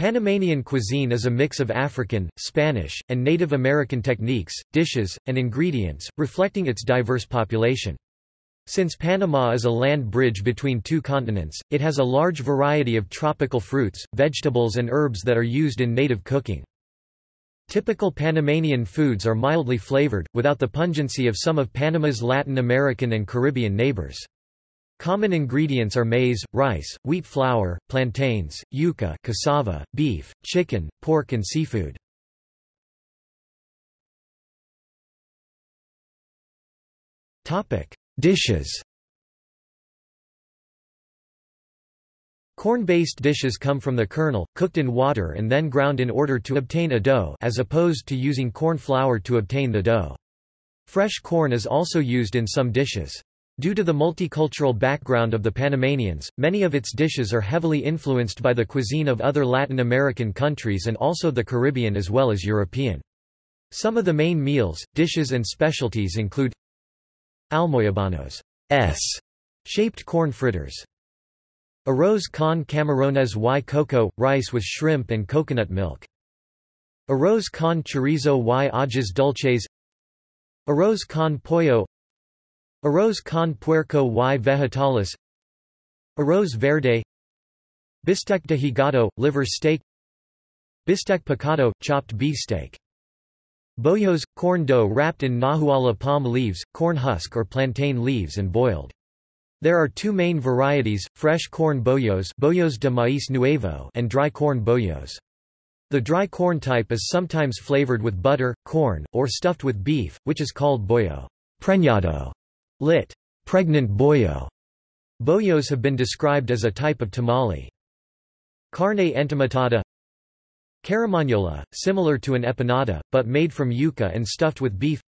Panamanian cuisine is a mix of African, Spanish, and Native American techniques, dishes, and ingredients, reflecting its diverse population. Since Panama is a land bridge between two continents, it has a large variety of tropical fruits, vegetables and herbs that are used in native cooking. Typical Panamanian foods are mildly flavored, without the pungency of some of Panama's Latin American and Caribbean neighbors. Common ingredients are maize, rice, wheat flour, plantains, yuca cassava, beef, chicken, pork and seafood. Dishes Corn-based dishes come from the kernel, cooked in water and then ground in order to obtain a dough as opposed to using corn flour to obtain the dough. Fresh corn is also used in some dishes. Due to the multicultural background of the Panamanians, many of its dishes are heavily influenced by the cuisine of other Latin American countries and also the Caribbean as well as European. Some of the main meals, dishes and specialties include almoyabanos S shaped corn fritters. Arroz con camarones y coco, rice with shrimp and coconut milk. Arroz con chorizo y ajas dulces Arroz con pollo Arroz con puerco y vegetales Arroz verde Bistec de hígado, liver steak Bistec picado, chopped beef steak Bollos, corn dough wrapped in nahuala palm leaves, corn husk or plantain leaves and boiled. There are two main varieties, fresh corn bollos, bollos de maíz nuevo and dry corn bollos. The dry corn type is sometimes flavored with butter, corn, or stuffed with beef, which is called bollo preñado. Lit. Pregnant bollo. Bollos have been described as a type of tamale. Carne entomatada Carimañola, similar to an empanada, but made from yuca and stuffed with beef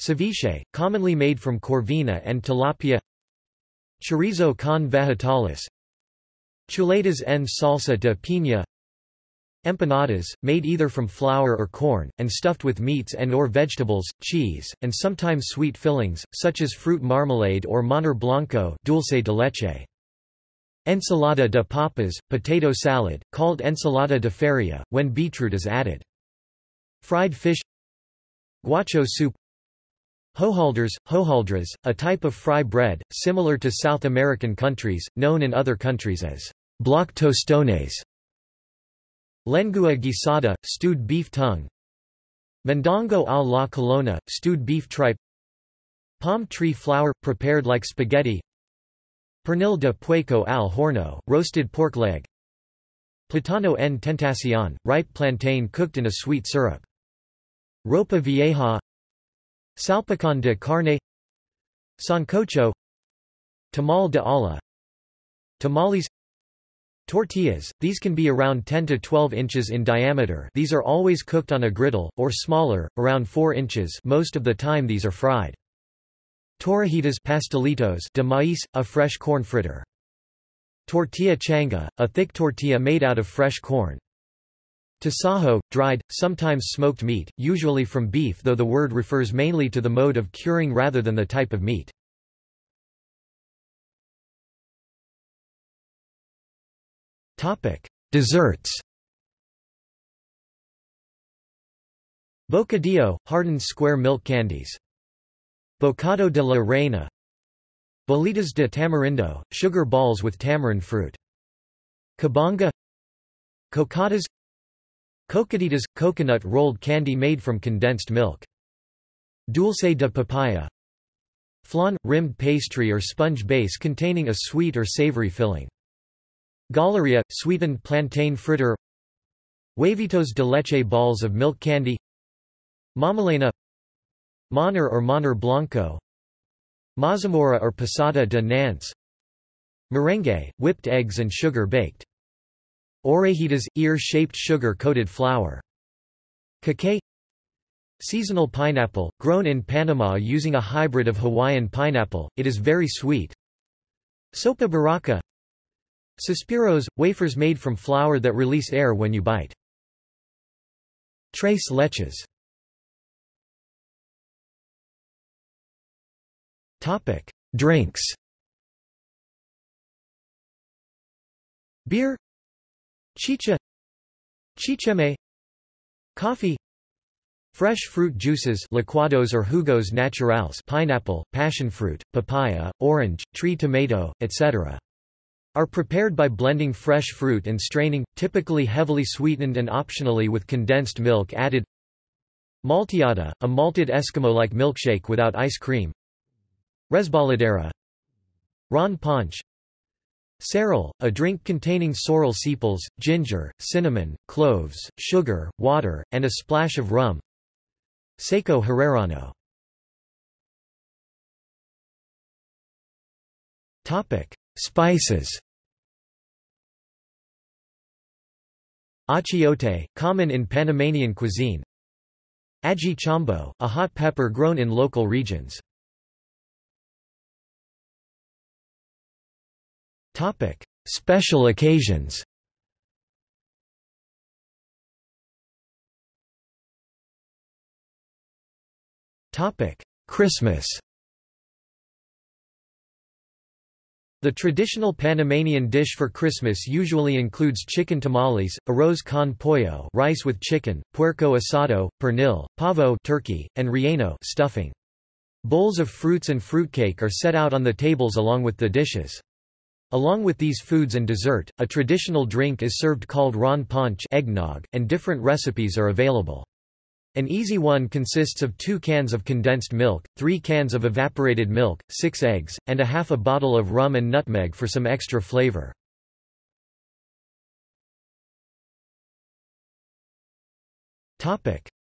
Ceviche, commonly made from corvina and tilapia Chorizo con vegetales Chuletas en salsa de piña Empanadas, made either from flour or corn, and stuffed with meats and or vegetables, cheese, and sometimes sweet fillings, such as fruit marmalade or manjar blanco dulce de leche. Ensalada de papas, potato salad, called ensalada de feria, when beetroot is added. Fried fish Guacho soup Hojaldres, hojaldras, a type of fry bread, similar to South American countries, known in other countries as block tostones. Lengua guisada, stewed beef tongue. Mondongo a la colona, stewed beef tripe. Palm tree flour, prepared like spaghetti. Pernil de pueco al horno, roasted pork leg. Platano en tentacion, ripe plantain cooked in a sweet syrup. Ropa vieja. Salpicón de carne. Sancocho. Tamal de olla Tamales Tortillas, these can be around 10 to 12 inches in diameter these are always cooked on a griddle, or smaller, around 4 inches most of the time these are fried. Torrejitas pastelitos de maíz, a fresh corn fritter. Tortilla changa, a thick tortilla made out of fresh corn. Tasajo, dried, sometimes smoked meat, usually from beef though the word refers mainly to the mode of curing rather than the type of meat. Desserts Bocadillo, hardened square milk candies. Bocado de la Reina Bolitas de tamarindo, sugar balls with tamarind fruit. Cabanga Cocadas Cocaditas – coconut rolled candy made from condensed milk. Dulce de papaya Flan – rimmed pastry or sponge base containing a sweet or savory filling. Galleria – sweetened plantain fritter. Huevitos de leche balls of milk candy. Mamalena. Manjar or Manjar Blanco. Mazamorra or Pasada de Nance Merengue, whipped eggs and sugar baked. Orejitas – ear-shaped sugar-coated flour. Cacao. Seasonal pineapple, grown in Panama using a hybrid of Hawaiian pineapple, it is very sweet. Sopa baraka Suspiros – wafers made from flour that release air when you bite. Tres leches. Drinks. Beer. Chicha. Chicheme. Coffee. Fresh fruit juices licuados or jugos naturales pineapple, passionfruit, papaya, orange, tree tomato, etc. are prepared by blending fresh fruit and straining, typically heavily sweetened and optionally with condensed milk added. Malteada, a malted Eskimo-like milkshake without ice cream. Resbaladera. Ron Punch Cerol, a drink containing sorrel sepals, ginger, cinnamon, cloves, sugar, water, and a splash of rum. Seco Herrerano Spices. Achiote, common in Panamanian cuisine. Aji chambo, a hot pepper grown in local regions. Special occasions. Christmas The traditional Panamanian dish for Christmas usually includes chicken tamales, arroz con pollo rice with chicken, puerco asado, pernil, pavo turkey, and relleno stuffing. Bowls of fruits and fruitcake are set out on the tables along with the dishes. Along with these foods and dessert, a traditional drink is served called ron punch eggnog, and different recipes are available. An easy one consists of two cans of condensed milk, three cans of evaporated milk, six eggs, and a half a bottle of rum and nutmeg for some extra flavor.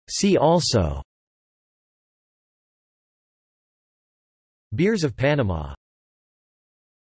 See also. Beers of Panama